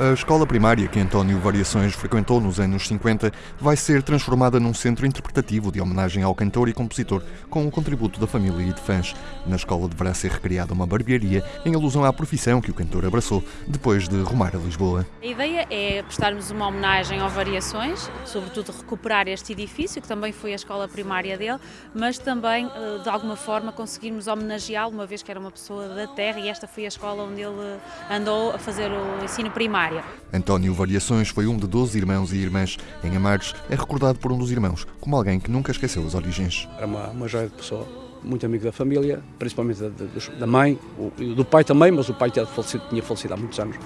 A escola primária que António Variações frequentou nos anos 50 vai ser transformada num centro interpretativo de homenagem ao cantor e compositor, com o contributo da família e de fãs. Na escola deverá ser recriada uma barbearia em alusão à profissão que o cantor abraçou depois de rumar a Lisboa. A ideia é prestarmos uma homenagem ao Variações, sobretudo recuperar este edifício, que também foi a escola primária dele, mas também, eh, de alguma forma, conseguirmos homenageá-lo, uma vez que era uma pessoa da terra e esta foi a escola onde ele andou a fazer o ensino primário área. António Variações foi um de 12 irmãos e irmãs. Em Amares, é recordado por um dos irmãos como alguém que nunca esqueceu as origens. Era uma, uma joia de pessoa, muito amigo da família, principalmente da, da mãe, do pai também, mas o pai tinha falecido, tinha falecido há muitos anos.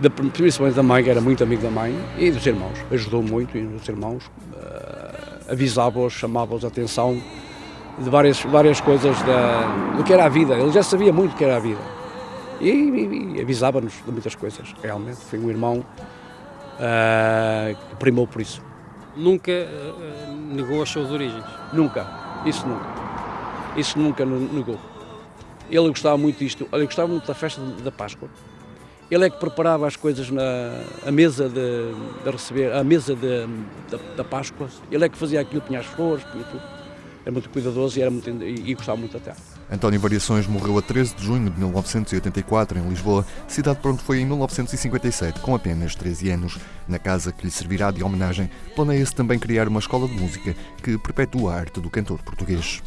Da, principalmente da mãe, era muito amigo da mãe e dos irmãos. Ajudou muito e os irmãos, uh, avisava-os, chamava-os a atenção de várias, várias coisas da, do que era a vida. Ele já sabia muito o que era a vida e, e, e avisava-nos de muitas coisas, realmente. Foi um irmão uh, que primou por isso. Nunca uh, negou as suas origens? Nunca, isso nunca. Isso nunca negou. Ele gostava muito disto, ele gostava muito da festa da Páscoa. Ele é que preparava as coisas na a mesa de, de receber, a mesa de, da, da Páscoa. Ele é que fazia aquilo, punha as flores, punha tudo era muito cuidadoso e, era muito, e, e gostava muito da terra. António Variações morreu a 13 de junho de 1984 em Lisboa, cidade para onde foi em 1957, com apenas 13 anos. Na casa que lhe servirá de homenagem, planeia-se também criar uma escola de música que perpetua a arte do cantor português.